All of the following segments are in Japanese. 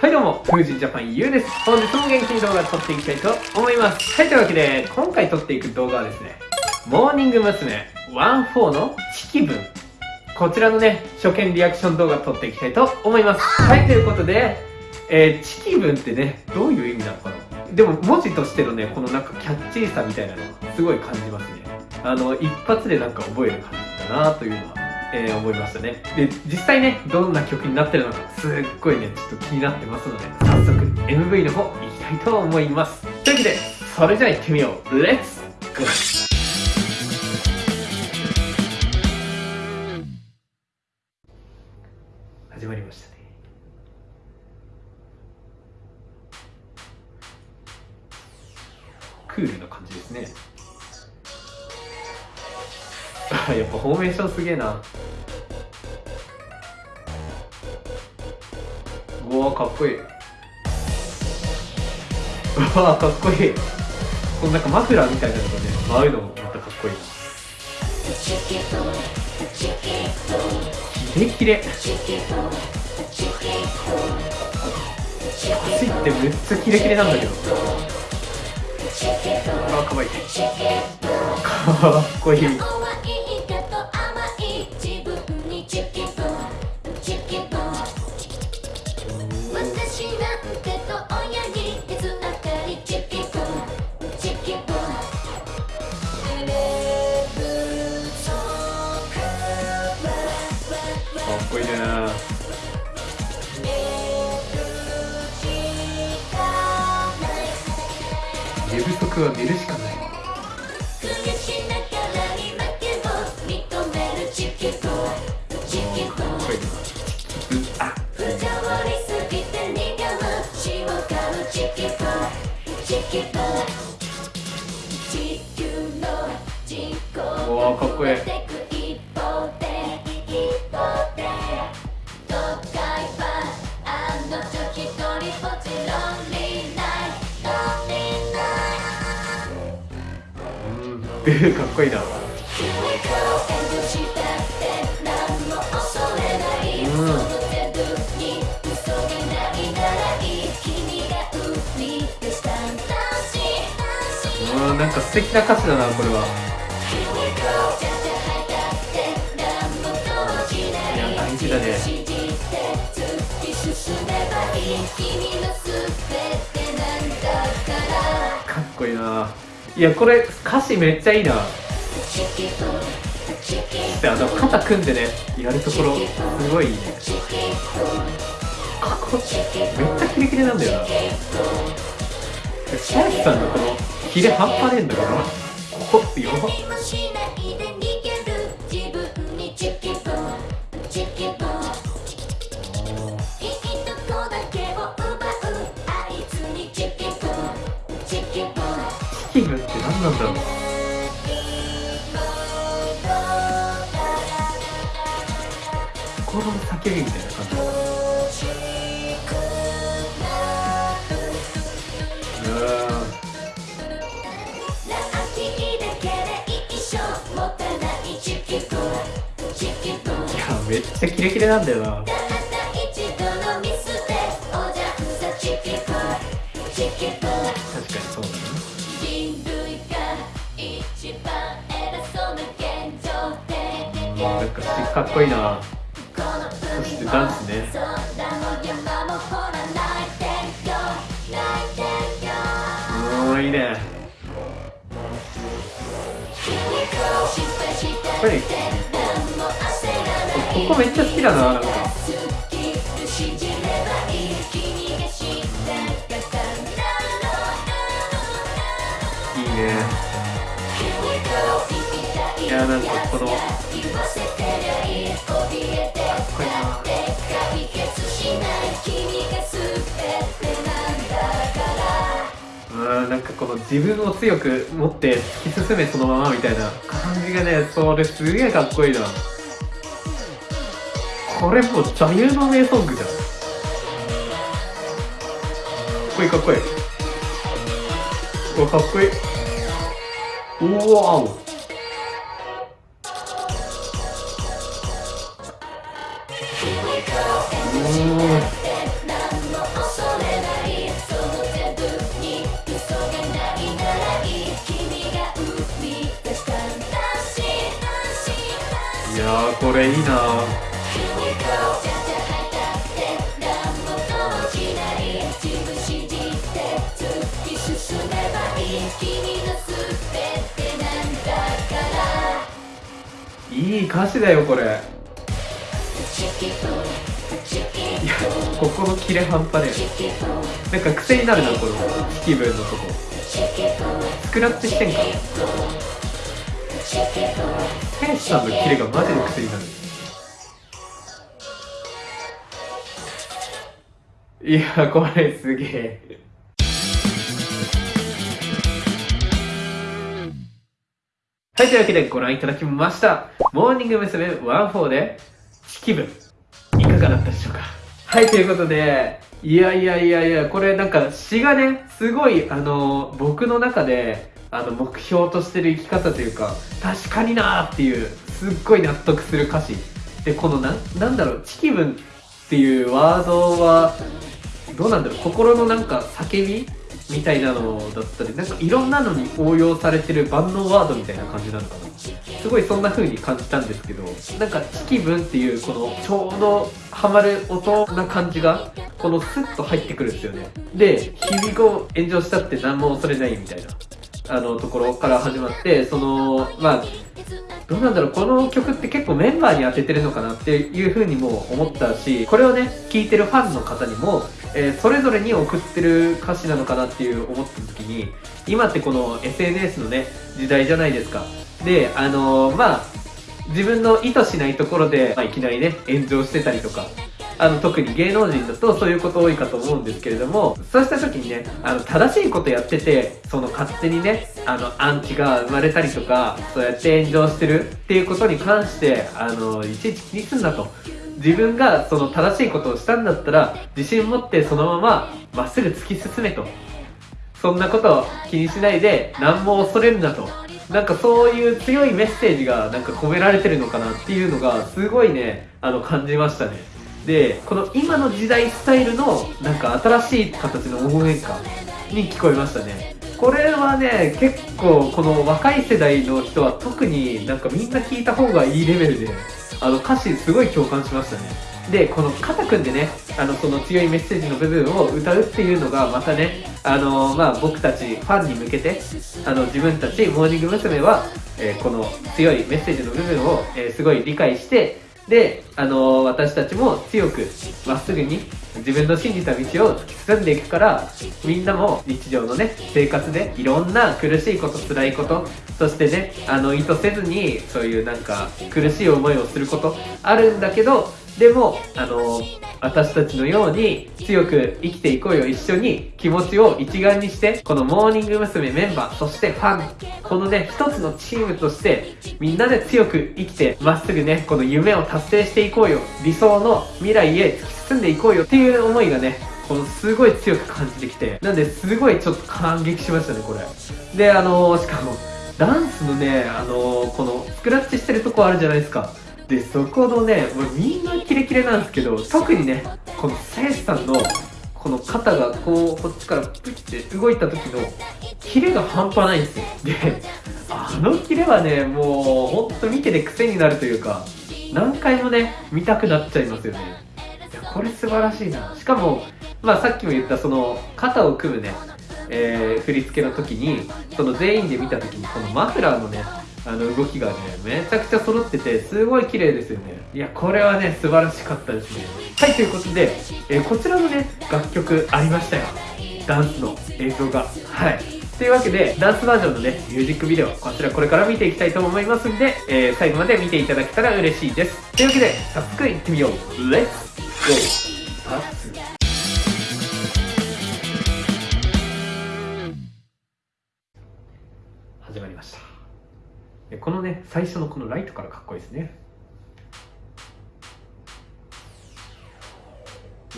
はいどうも、風神ジャパンゆうです。本日も元気に動画撮っていきたいと思います。はい、というわけで、今回撮っていく動画はですね、モーニング娘。14のチキ分。こちらのね、初見リアクション動画撮っていきたいと思います。はい、ということで、えー、チキ分ってね、どういう意味なのかなでも文字としてのね、このなんかキャッチーさみたいなのすごい感じますね。あの、一発でなんか覚える感じだなというのはえー、思いましたね。で、実際ね、どんな曲になってるのか、すっごいね、ちょっと気になってますので、早速 MV の方行きたいと思います。というわけで、それじゃあ行ってみよう。レッツゴーフォーメーションすげえな。うわかっこいい。うわかっこいい。このなんかマフラーみたいなのがね舞うのもまたかっこいい。キレキレ。足ってめっちゃキレキレなんだけど。あかわいい。かっこいい。寝不足は寝るしかない。かっこいいかっこいいな。うんなんか素敵な歌詞だなこれは。いや大事だね。いやこれ歌詞めっちゃいいな。であの肩組んでねやるところすごいいいね。かっこめっちゃキレキレなんだよな。シャイさんのこのキレ半端ねえんだからここってよだろう。心の叫びみたいな感じ。めっちゃキレキレなんだよなかっこいいな。そしてダンスね。ういいね。やっぱりここめっちゃ好きだななんか。いいね。いやなんかこのかっこいいな。うんなんかこの自分を強く持って突き進めそのままみたいな感じがねそれすげえかっこいいな。これもう座右の銘ソングじゃん。かっこいいかっこいい。わかっこいい。うわおこれいいな。いい歌詞だよこれ。いやここのキレ半端ねなんか癖になるなこの気分のとこ。スクラッチしてんか。天使さんのキレがマジで癖になる。いやこれすげえはい、というわけでご覧いただきました。モーニング娘。14で、気分、いかがだったでしょうか？はい、ということで、いやいやいやいや、これなんか詩がね、すごい、あの、僕の中で、あの、目標としてる生き方というか、確かになーっていう、すっごい納得する歌詞。で、このな、なんだろう、チキブンっていうワードは、どうなんだろう、心のなんか叫びみたいなのだったりなんかいろんなのに応用されてる万能ワードみたいな感じなのかな。すごいそんな風に感じたんですけどなんか「チキブン」っていうこのちょうどハマる音な感じがこのスッと入ってくるんですよね。で「日々後炎上したって何も恐れない」みたいな。あのところから始まってそのまあどうなんだろうこの曲って結構メンバーに当ててるのかなっていう風にも思ったしこれをね聴いてるファンの方にも、えー、それぞれに送ってる歌詞なのかなっていう思った時に今ってこの SNS のね時代じゃないですか。であのー、まあ自分の意図しないところで、まあ、いきなりね炎上してたりとかあの特に芸能人だとそういうこと多いかと思うんですけれどもそうした時にねあの正しいことやっててその勝手にねあのアンチが生まれたりとかそうやって炎上してるっていうことに関してあのいちいち気にすんなと。自分がその正しいことをしたんだったら自信持ってそのまままっすぐ突き進めと。そんなことを気にしないで何も恐れるなと。なんかそういう強いメッセージがなんか込められてるのかなっていうのがすごいねあの感じましたね。でこの今の時代スタイルのなんか新しい形の応援歌に聞こえましたねこれはね結構この若い世代の人は特になんかみんな聞いた方がいいレベルであの歌詞すごい共感しましたねでこの肩組んでねあのその強いメッセージの部分を歌うっていうのがまたねあのまあ僕たちファンに向けてあの自分たちモーニング娘。は、えー、この強いメッセージの部分を、えー、すごい理解してで、あのー、私たちも強くまっすぐに自分の信じた道を突き進んでいくからみんなも日常のね生活でいろんな苦しいこと辛いことそしてねあの意図せずにそういうなんか苦しい思いをすることあるんだけどでもあの私たちのように強く生きていこうよ一緒に気持ちを一丸にしてこのモーニング娘。メンバーそしてファンこのね一つのチームとしてみんなで強く生きてまっすぐねこの夢を達成していこうよ理想の未来へ突き進んでいこうよっていう思いがねこのすごい強く感じてきてなんですごいちょっと感激しましたねこれであのー、しかもダンスのねあのー、このスクラッチしてるとこあるじゃないですかでそこのねもうみんなキレキレなんですけど特にねこのせいさんのこの肩がこうこっちからプッて動いた時のキレが半端ないんですよ。であのキレはねもうほんと見てて癖になるというか何回もね見たくなっちゃいますよね。いやこれ素晴らしいな。しかもまあさっきも言ったその肩を組むねえー、振り付けの時にその全員で見た時にこのマフラーのねあの動きがねめちゃくちゃ揃っててすごい綺麗ですよね。いやこれはね素晴らしかったですね。はいということで、えー、こちらのね楽曲ありましたよ。ダンスの映像が。はい。というわけでダンスバージョンのねミュージックビデオこちらこれから見ていきたいと思いますんで、えー、最後まで見ていただけたら嬉しいです。というわけで早速いってみよう。レッツゴー。このね最初のこのライトからかっこいいですね。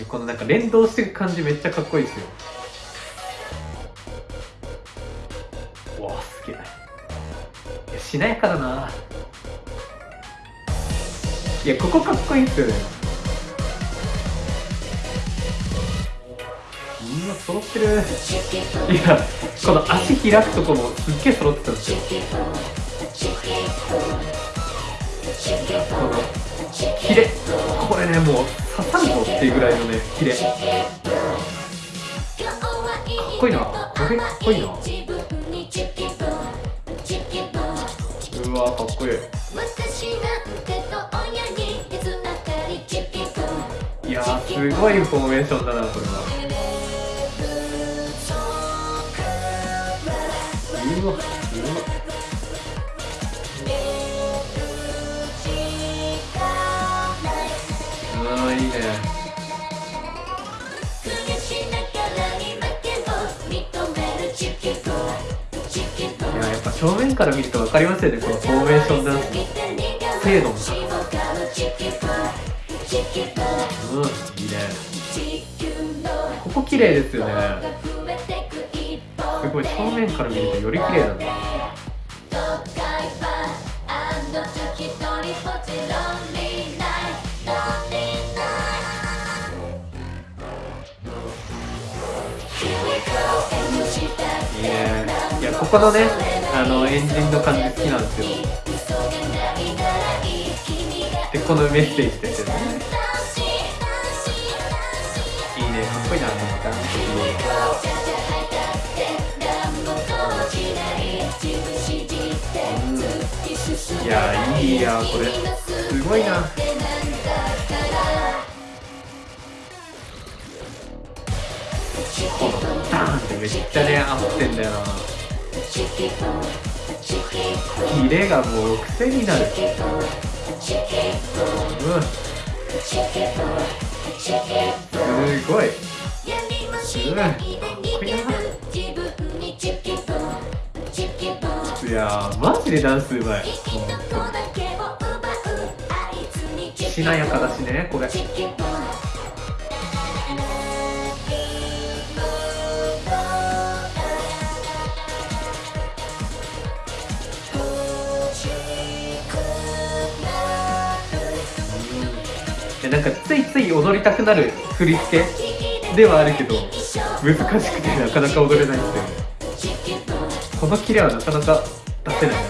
このなんか連動してる感じめっちゃかっこいいですよ。わあすげえ。いやしなやかだな。いやここかっこいいっすよね。みんな揃ってる。いやこの足開くとこもすっげえ揃ってたんですよ。このキレ。これねもう刺さるぞっていうぐらいのねキレ。かっこいいな。これかっこいいな。うわかっこいい。いやーすごいフォーメーションだなこれは。うわいいね。いややっぱ正面から見ると分かりますよね。このフォーメーションダンスの精度の高さ。うんいいね。ここ綺麗ですよね。すごい正面から見るとより綺麗なんだここのねあのエンジンの感じ好きなんですよ。でこのメッセージですよねいいね。かっこいいなと思ったいやいいやこれ。すごいな。このダーンってめっちゃね合ってんだよな。キレがもう癖になる。うん。すごい。うん。かっこいいないやマジでダンスうまい。しなやかだしねこれ。なんかついつい踊りたくなる振り付けではあるけど難しくてなかなか踊れないんですよこのキレはなかなか出せないな。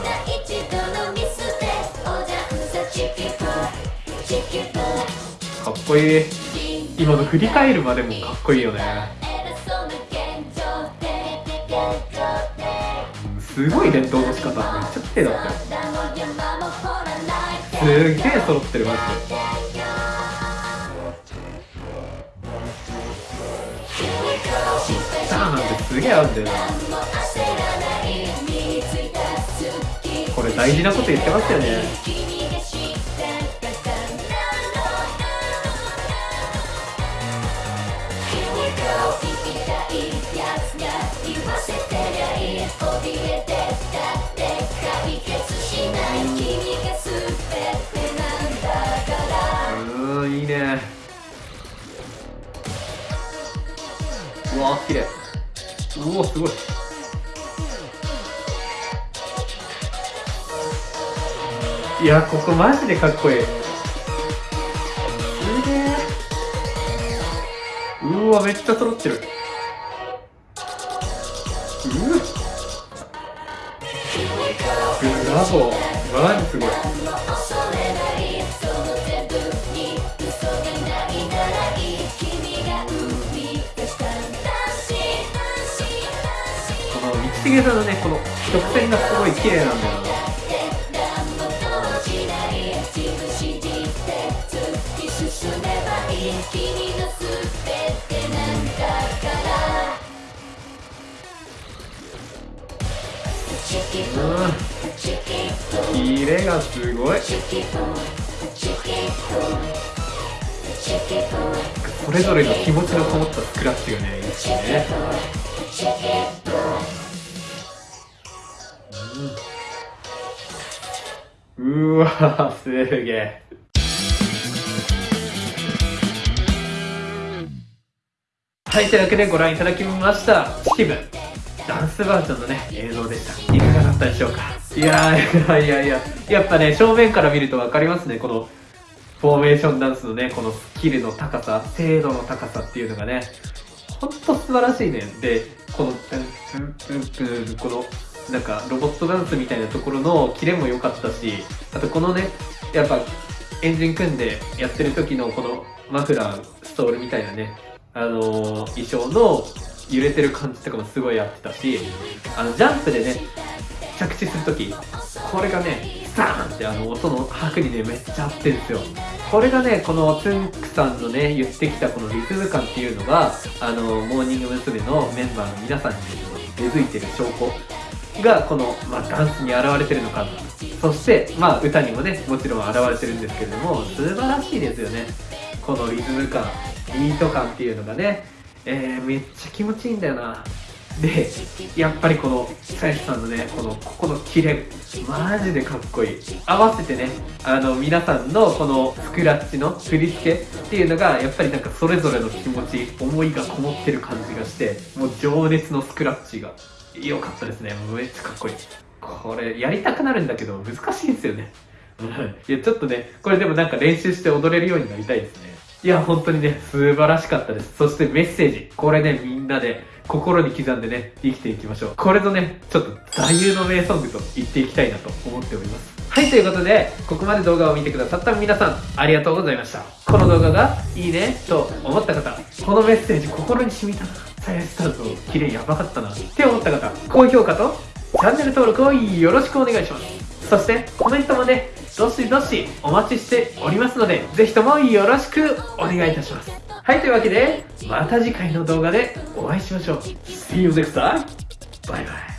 かっこいい。今の振り返るまでもかっこいいよね。すごい連動の仕方。めっちゃ綺麗だったよすげえ揃ってるマジで。ダーなんてすげえ合うんだよな。これ大事なこと言ってますよね。うんいいね。うわ綺麗。うおすごい。いやここマジでかっこいい。すげえうわめっちゃ揃ってる。うわブラボ。ーマジすごい。この道重さんのねこの曲線がすごい綺麗なんだよな。うん。キレがすごい。それぞれの気持ちのこもったスクラッチがねいいですね。すげえはい、というわけでご覧いただきました。チキブダンスバージョンのね、映像でした。いかがだったでしょうか？いや、いやいやいや、やっぱね、正面から見ると分かりますね、この、フォーメーションダンスのね、このスキルの高さ、精度の高さっていうのがね、ほんと素晴らしいね。で、この、この、なんか、ロボットダンスみたいなところのキレも良かったし、あとこのね、やっぱエンジン組んでやってる時のこのマフラーストールみたいなねあのー衣装の揺れてる感じとかもすごいやってたしあのジャンプでね着地する時これがねスターンってあの音の拍にねめっちゃ合ってるんですよこれがねこのつんくさんのね言ってきたこのリズム感っていうのがあのモーニング娘。のメンバーの皆さんに根付いてる証拠がこの、まあ、ダンスに現れてるのかなそしてまあ歌にもねもちろん現れてるんですけれども素晴らしいですよね。このリズム感ビート感っていうのがね、えーめっちゃ気持ちいいんだよな。でやっぱりこの久石さんのねこのここのキレマジでかっこいい。合わせてねあの皆さんのこのスクラッチの振り付けっていうのがやっぱりなんかそれぞれの気持ち思いがこもってる感じがしてもう情熱のスクラッチが。良かったですね。めっちゃかっこいい。これやりたくなるんだけど難しいんですよね。う んいやちょっとねこれでもなんか練習して踊れるようになりたいですね。いや本当にね素晴らしかったです。そしてメッセージ。これねみんなで心に刻んでね生きていきましょう。これぞねちょっと座右の銘ソングと言っていきたいなと思っております。はいということでここまで動画を見てくださった皆さんありがとうございました。この動画がいいねと思った方このメッセージ心に染みたな。さやスタート綺麗やばかったなって思った方高評価とチャンネル登録をよろしくお願いします。そしてコメントもねどしどしお待ちしておりますのでぜひともよろしくお願いいたします。はいというわけでまた次回の動画でお会いしましょう。See you next time! バイバイ。